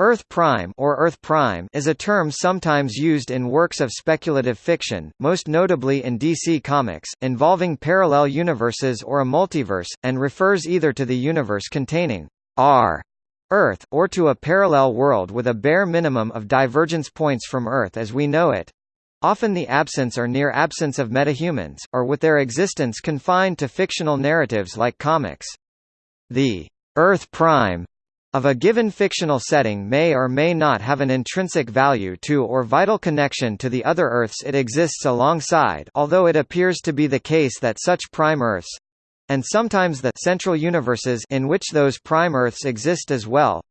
Earth Prime or Earth Prime is a term sometimes used in works of speculative fiction, most notably in DC Comics, involving parallel universes or a multiverse, and refers either to the universe containing R Earth, or to a parallel world with a bare minimum of divergence points from Earth as we know it. Often the absence or near absence of metahumans, or with their existence confined to fictional narratives like comics. The Earth Prime of a given fictional setting may or may not have an intrinsic value to or vital connection to the other Earths it exists alongside although it appears to be the case that such prime Earths and sometimes the central universes in which those prime Earths exist as well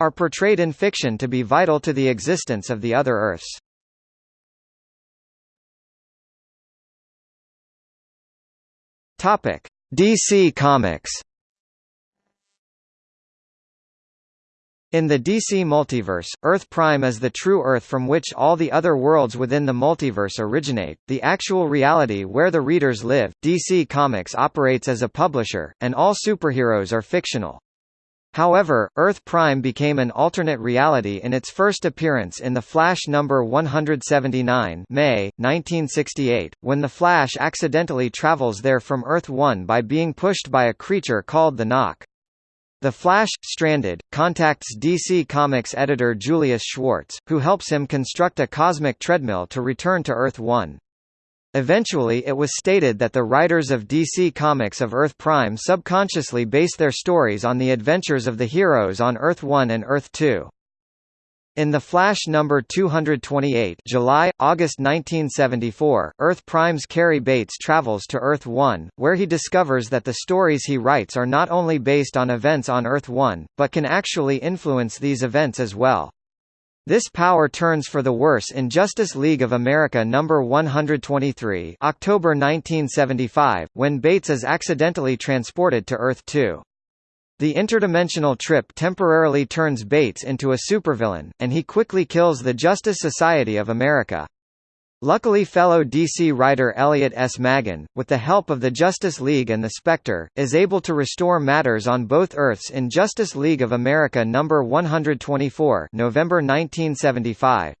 are portrayed in fiction to be vital to the existence of the other Earths. DC Comics In the DC multiverse, Earth Prime is the true Earth from which all the other worlds within the multiverse originate, the actual reality where the readers live. DC Comics operates as a publisher, and all superheroes are fictional. However, Earth Prime became an alternate reality in its first appearance in The Flash number 179 May, 1968, when the Flash accidentally travels there from Earth 1 by being pushed by a creature called the Nok. The Flash, stranded, contacts DC Comics editor Julius Schwartz, who helps him construct a cosmic treadmill to return to Earth-1. Eventually it was stated that the writers of DC Comics of Earth Prime subconsciously base their stories on the adventures of the heroes on Earth-1 and Earth-2. In The Flash number 228 July, August 1974, Earth Prime's Cary Bates travels to Earth-1, where he discovers that the stories he writes are not only based on events on Earth-1, but can actually influence these events as well. This power turns for the worse in Justice League of America number 123 October 1975, when Bates is accidentally transported to Earth-2. The interdimensional trip temporarily turns Bates into a supervillain, and he quickly kills the Justice Society of America. Luckily fellow DC writer Elliot S. Maggin, with the help of the Justice League and the Spectre, is able to restore matters on both Earths in Justice League of America No. 124 November 1975.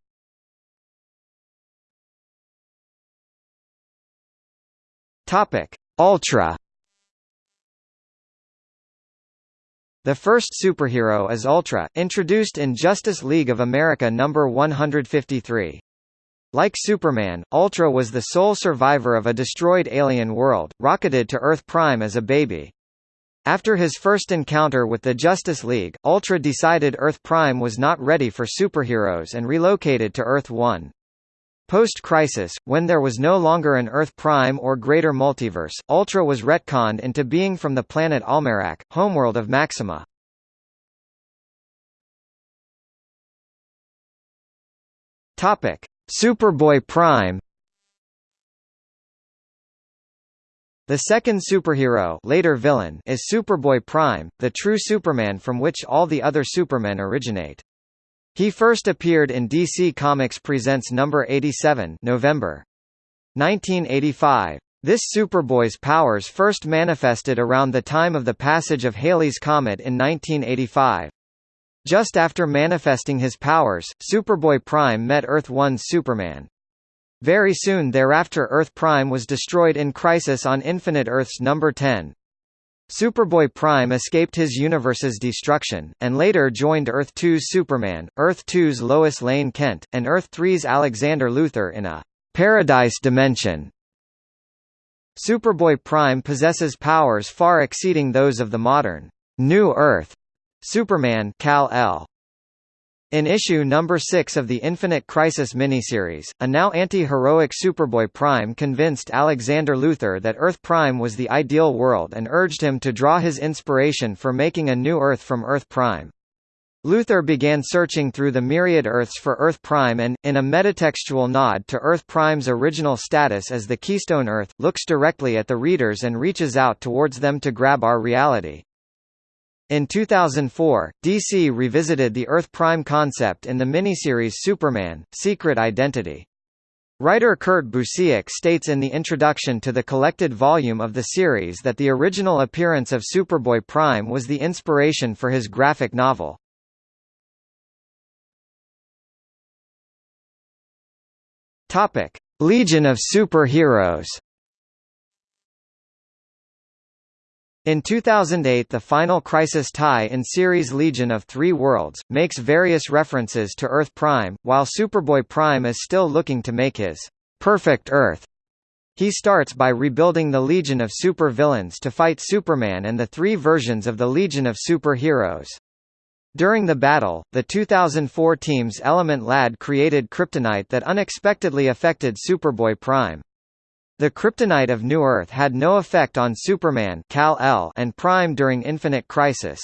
Ultra The first superhero is Ultra, introduced in Justice League of America number 153. Like Superman, Ultra was the sole survivor of a destroyed alien world, rocketed to Earth Prime as a baby. After his first encounter with the Justice League, Ultra decided Earth Prime was not ready for superheroes and relocated to Earth 1. Post-Crisis, when there was no longer an Earth Prime or greater multiverse, Ultra was retconned into being from the planet Almerac, homeworld of Maxima. Topic: Superboy Prime The second superhero later villain is Superboy Prime, the true Superman from which all the other Supermen originate. He first appeared in DC Comics Presents number 87, November 1985. This Superboy's powers first manifested around the time of the passage of Halley's Comet in 1985. Just after manifesting his powers, Superboy Prime met Earth-1's Superman. Very soon thereafter Earth Prime was destroyed in Crisis on Infinite Earths number 10. Superboy Prime escaped his universe's destruction, and later joined Earth-2's Superman, Earth-2's Lois Lane Kent, and Earth-3's Alexander Luthor in a «Paradise Dimension». Superboy Prime possesses powers far exceeding those of the modern «New Earth» Superman Kal-El. In issue number 6 of the Infinite Crisis miniseries, a now anti-heroic Superboy Prime convinced Alexander Luthor that Earth Prime was the ideal world and urged him to draw his inspiration for making a new Earth from Earth Prime. Luthor began searching through the myriad Earths for Earth Prime and, in a metatextual nod to Earth Prime's original status as the Keystone Earth, looks directly at the readers and reaches out towards them to grab our reality. In 2004, DC revisited the Earth Prime concept in the miniseries Superman, Secret Identity. Writer Kurt Busiek states in the introduction to the collected volume of the series that the original appearance of Superboy Prime was the inspiration for his graphic novel. Legion of Superheroes In 2008 the final Crisis tie in series Legion of Three Worlds, makes various references to Earth Prime, while Superboy Prime is still looking to make his perfect Earth. He starts by rebuilding the Legion of Super Villains to fight Superman and the three versions of the Legion of Super-Heroes. During the battle, the 2004 team's Element Lad created kryptonite that unexpectedly affected Superboy Prime. The kryptonite of New Earth had no effect on Superman Kal-El and Prime during Infinite Crisis.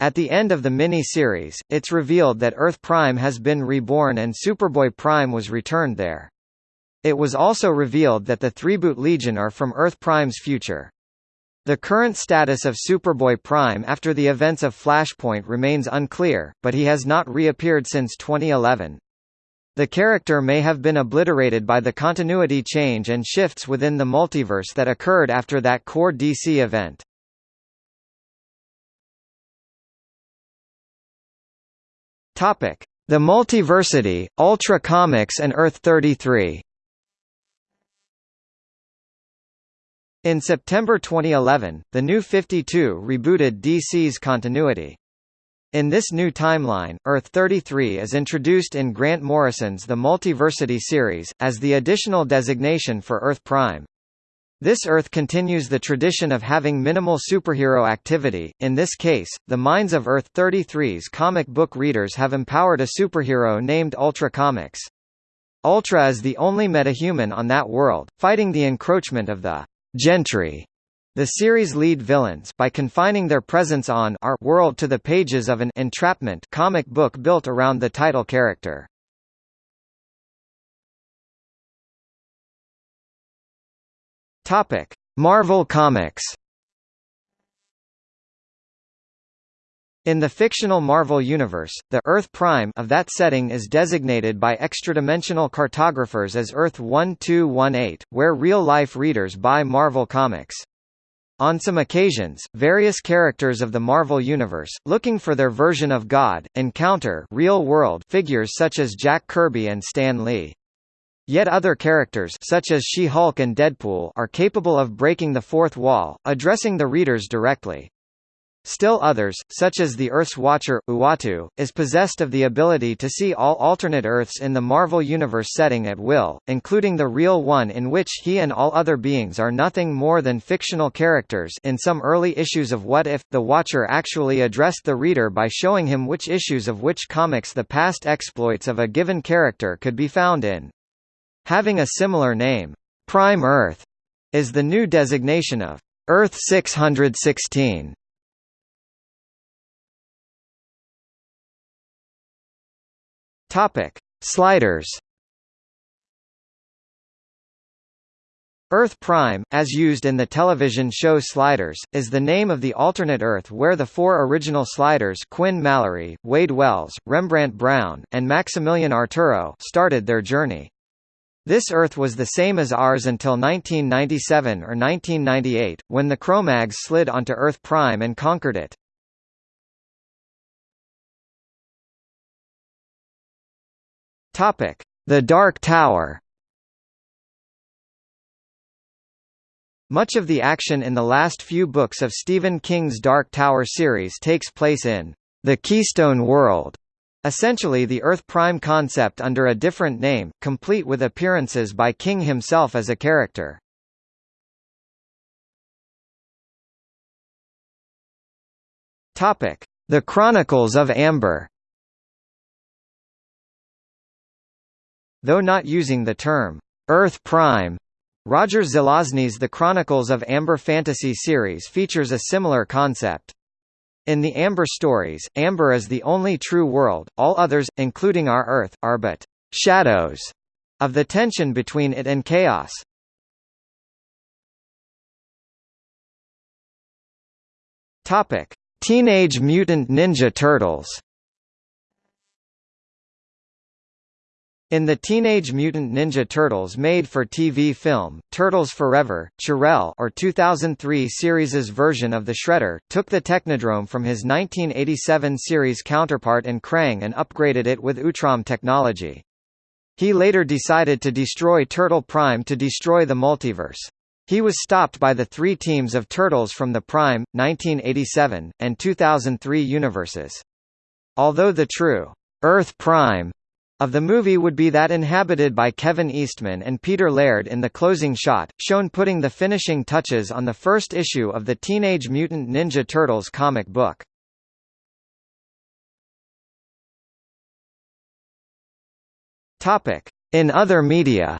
At the end of the mini-series, it's revealed that Earth Prime has been reborn and Superboy Prime was returned there. It was also revealed that the Threeboot Legion are from Earth Prime's future. The current status of Superboy Prime after the events of Flashpoint remains unclear, but he has not reappeared since 2011. The character may have been obliterated by the continuity change and shifts within the multiverse that occurred after that core DC event. Topic: The Multiversity, Ultra Comics and Earth 33. In September 2011, the New 52 rebooted DC's continuity. In this new timeline, Earth 33 is introduced in Grant Morrison's The Multiversity series, as the additional designation for Earth Prime. This Earth continues the tradition of having minimal superhero activity, in this case, the minds of Earth 33's comic book readers have empowered a superhero named Ultra Comics. Ultra is the only metahuman on that world, fighting the encroachment of the Gentry the series' lead villains by confining their presence on our world to the pages of an entrapment comic book built around the title character. Topic: Marvel Comics. In the fictional Marvel universe, the Earth Prime of that setting is designated by extradimensional cartographers as Earth 1218, where real-life readers buy Marvel Comics. On some occasions, various characters of the Marvel Universe, looking for their version of God, encounter real-world figures such as Jack Kirby and Stan Lee. Yet other characters such as She-Hulk and Deadpool are capable of breaking the fourth wall, addressing the readers directly. Still others, such as the Earth's Watcher, Uatu, is possessed of the ability to see all alternate Earths in the Marvel Universe setting at will, including the real one in which he and all other beings are nothing more than fictional characters in some early issues of What If, the Watcher actually addressed the reader by showing him which issues of which comics the past exploits of a given character could be found in. Having a similar name, Prime Earth, is the new designation of Earth 616. Topic: Sliders. Earth Prime, as used in the television show Sliders, is the name of the alternate Earth where the four original Sliders Quinn Mallory, Wade Wells, Rembrandt Brown, and Maximilian Arturo started their journey. This Earth was the same as ours until 1997 or 1998, when the Kromaggs slid onto Earth Prime and conquered it. Topic: The Dark Tower. Much of the action in the last few books of Stephen King's Dark Tower series takes place in the Keystone World, essentially the Earth Prime concept under a different name, complete with appearances by King himself as a character. Topic: The Chronicles of Amber. Though not using the term, Earth Prime, Roger Zelazny's The Chronicles of Amber fantasy series features a similar concept. In the Amber stories, Amber is the only true world, all others, including our Earth, are but shadows of the tension between it and chaos. Topic: Teenage Mutant Ninja Turtles In the Teenage Mutant Ninja Turtles made-for-TV film, Turtles Forever, Ch'rell or 2003 series' version of the Shredder, took the Technodrome from his 1987 series counterpart in Krang and upgraded it with Utrom technology. He later decided to destroy Turtle Prime to destroy the multiverse. He was stopped by the three teams of Turtles from the Prime, 1987, and 2003 universes. Although the true Earth Prime of the movie would be that inhabited by Kevin Eastman and Peter Laird in the closing shot, shown putting the finishing touches on the first issue of the Teenage Mutant Ninja Turtles comic book. In other media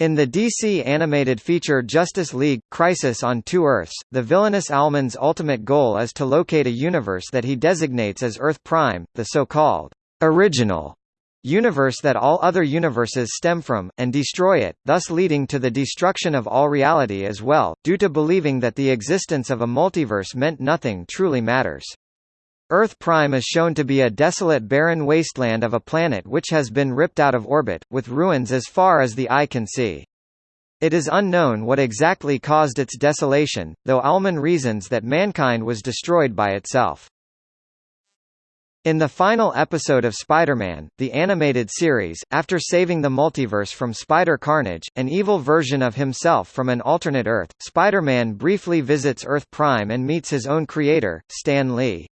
In the DC animated feature Justice League – Crisis on Two Earths, the villainous Owlman's ultimate goal is to locate a universe that he designates as Earth Prime, the so-called «original» universe that all other universes stem from, and destroy it, thus leading to the destruction of all reality as well, due to believing that the existence of a multiverse meant nothing truly matters. Earth Prime is shown to be a desolate barren wasteland of a planet which has been ripped out of orbit, with ruins as far as the eye can see. It is unknown what exactly caused its desolation, though Owlman reasons that mankind was destroyed by itself. In the final episode of Spider-Man, the animated series, after saving the multiverse from Spider-Carnage, an evil version of himself from an alternate Earth, Spider-Man briefly visits Earth Prime and meets his own creator, Stan Lee.